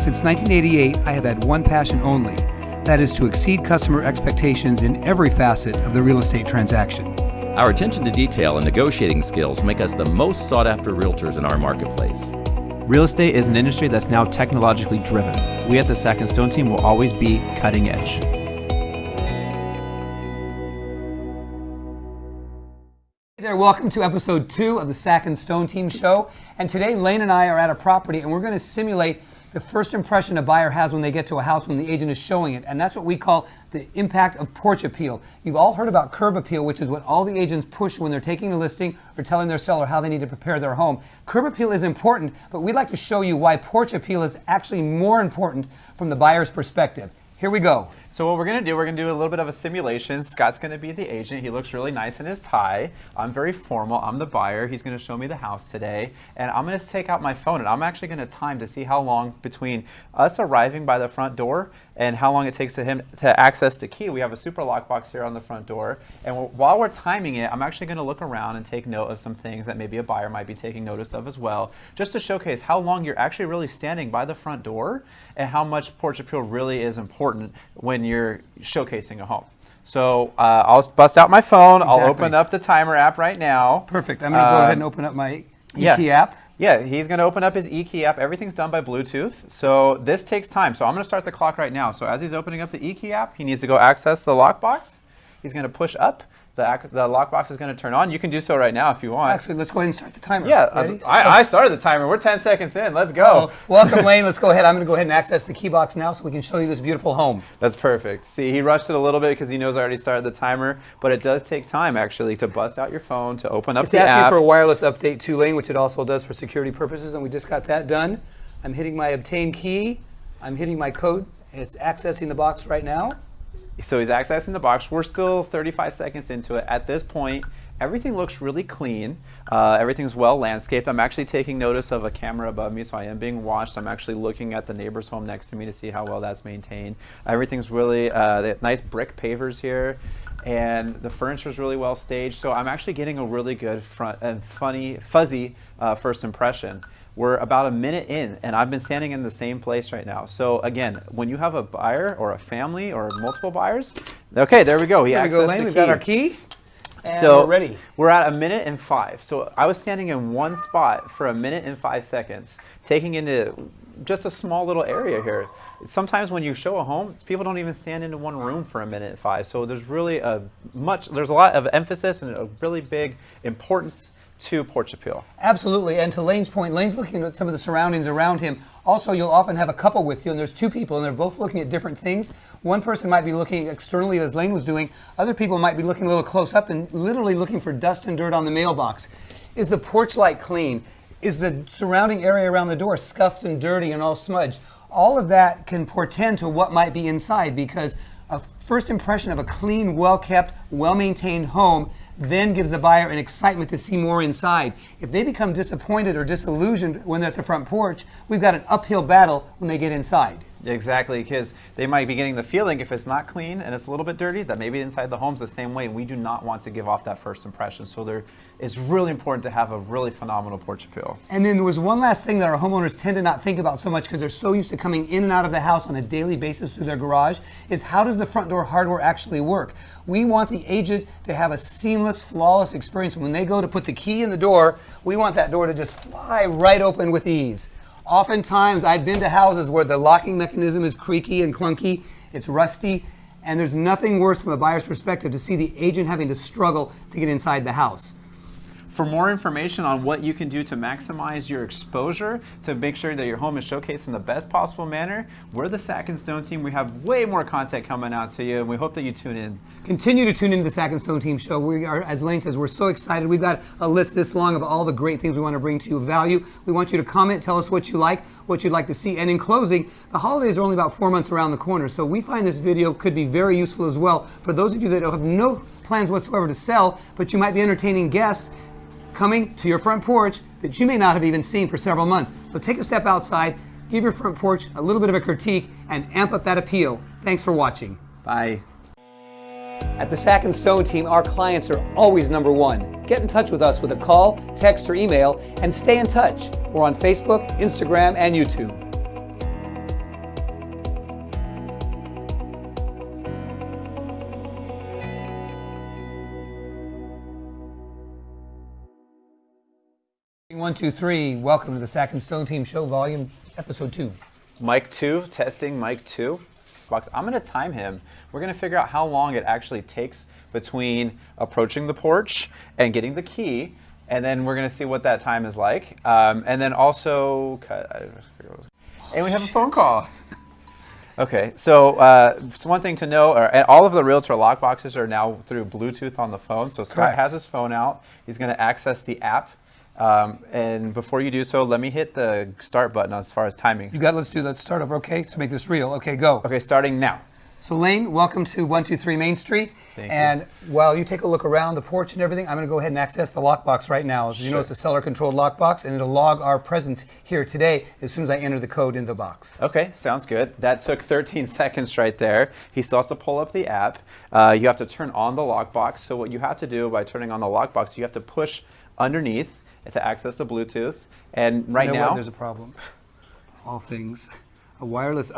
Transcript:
Since 1988, I have had one passion only. That is to exceed customer expectations in every facet of the real estate transaction. Our attention to detail and negotiating skills make us the most sought after realtors in our marketplace. Real estate is an industry that's now technologically driven. We at the Sack and Stone team will always be cutting edge. Hey there, welcome to episode two of the Sack and Stone Team Show. And today, Lane and I are at a property and we're going to simulate the first impression a buyer has when they get to a house when the agent is showing it. And that's what we call the impact of porch appeal. You've all heard about curb appeal, which is what all the agents push when they're taking a listing or telling their seller how they need to prepare their home. Curb appeal is important, but we'd like to show you why porch appeal is actually more important from the buyer's perspective. Here we go. So what we're gonna do, we're gonna do a little bit of a simulation. Scott's gonna be the agent. He looks really nice in his tie. I'm very formal, I'm the buyer. He's gonna show me the house today. And I'm gonna take out my phone and I'm actually gonna time to see how long between us arriving by the front door and how long it takes to him to access the key. We have a Supra lockbox here on the front door. And while we're timing it, I'm actually gonna look around and take note of some things that maybe a buyer might be taking notice of as well, just to showcase how long you're actually really standing by the front door and how much porch appeal really is important when when you're showcasing a home. So uh, I'll bust out my phone. Exactly. I'll open up the timer app right now. Perfect. I'm going to go uh, ahead and open up my eKey yeah. app. Yeah, he's going to open up his eKey app. Everything's done by Bluetooth. So this takes time. So I'm going to start the clock right now. So as he's opening up the eKey app, he needs to go access the lockbox. He's going to push up the, the lockbox is going to turn on. You can do so right now if you want. Actually, let's go ahead and start the timer. Yeah, uh, I, I, started the timer. We're 10 seconds in. Let's go. Uh -oh. Welcome, Lane. Let's go ahead. I'm going to go ahead and access the key box now so we can show you this beautiful home. That's perfect. See, he rushed it a little bit because he knows I already started the timer, but it does take time, actually, to bust out your phone, to open up it's the app. It's asking for a wireless update to Lane, which it also does for security purposes, and we just got that done. I'm hitting my obtain key. I'm hitting my code, it's accessing the box right now. So he's accessing the box. We're still 35 seconds into it. At this point, everything looks really clean. Uh, everything's well landscaped. I'm actually taking notice of a camera above me, so I am being watched. I'm actually looking at the neighbor's home next to me to see how well that's maintained. Everything's really, uh, nice brick pavers here, and the furniture is really well staged. So I'm actually getting a really good front and funny, fuzzy uh, first impression. We're about a minute in, and I've been standing in the same place right now. So again, when you have a buyer or a family or multiple buyers, okay, there we go. He there we go, Lane. We've got our key. And so we're ready. We're at a minute and five. So I was standing in one spot for a minute and five seconds, taking into just a small little area here. Sometimes when you show a home, people don't even stand into one room for a minute and five. So there's really a much, there's a lot of emphasis and a really big importance to porch appeal. Absolutely, and to Lane's point, Lane's looking at some of the surroundings around him. Also, you'll often have a couple with you, and there's two people, and they're both looking at different things. One person might be looking externally, as Lane was doing. Other people might be looking a little close up and literally looking for dust and dirt on the mailbox. Is the porch light clean? Is the surrounding area around the door scuffed and dirty and all smudged? All of that can portend to what might be inside because a first impression of a clean, well-kept, well-maintained home then gives the buyer an excitement to see more inside. If they become disappointed or disillusioned when they're at the front porch, we've got an uphill battle when they get inside. Exactly, because they might be getting the feeling if it's not clean and it's a little bit dirty, that maybe inside the home's the same way. We do not want to give off that first impression. So there, it's really important to have a really phenomenal porch appeal. And then there was one last thing that our homeowners tend to not think about so much because they're so used to coming in and out of the house on a daily basis through their garage, is how does the front door hardware actually work? We want the agent to have a seamless, flawless experience. When they go to put the key in the door, we want that door to just fly right open with ease. Oftentimes, I've been to houses where the locking mechanism is creaky and clunky, it's rusty, and there's nothing worse from a buyer's perspective to see the agent having to struggle to get inside the house. For more information on what you can do to maximize your exposure, to make sure that your home is showcased in the best possible manner, we're the Sack and Stone team. We have way more content coming out to you, and we hope that you tune in. Continue to tune into the Sack and Stone team show. We are, as Lane says, we're so excited. We've got a list this long of all the great things we want to bring to you value. We want you to comment, tell us what you like, what you'd like to see. And in closing, the holidays are only about four months around the corner, so we find this video could be very useful as well for those of you that have no plans whatsoever to sell, but you might be entertaining guests coming to your front porch that you may not have even seen for several months. So take a step outside, give your front porch a little bit of a critique, and amp up that appeal. Thanks for watching. Bye. At the Sack and Stone team, our clients are always number one. Get in touch with us with a call, text, or email, and stay in touch. We're on Facebook, Instagram, and YouTube. One, two, three. Welcome to the Sack and Stone Team Show, Volume Episode Two. Mike two, testing Mike two. Box. I'm going to time him. We're going to figure out how long it actually takes between approaching the porch and getting the key, and then we're going to see what that time is like. Um, and then also, cut. I just figured it was- and we have a phone call. Okay, so, uh, so one thing to know, are, all of the Realtor lock boxes are now through Bluetooth on the phone. So Scott Correct. has his phone out. He's going to access the app. Um, and before you do so, let me hit the start button as far as timing. You got. Let's do. Let's start over. Okay, let's make this real. Okay, go. Okay, starting now. So Lane, welcome to 123 Main Street. Thank you. and while you take a look around the porch and everything, I'm going to go ahead and access the lockbox right now. As you know, it's a seller-controlled lockbox, and it'll log our presence here today as soon as I enter the code in the box. Okay, sounds good. That took 13 seconds right there. He still has to pull up the app. Uh, you have to turn on the lockbox. So what you have to do by turning on the lockbox, you have to push underneath to access the Bluetooth. And right you know what? now, there's a problem. All things, a wireless up.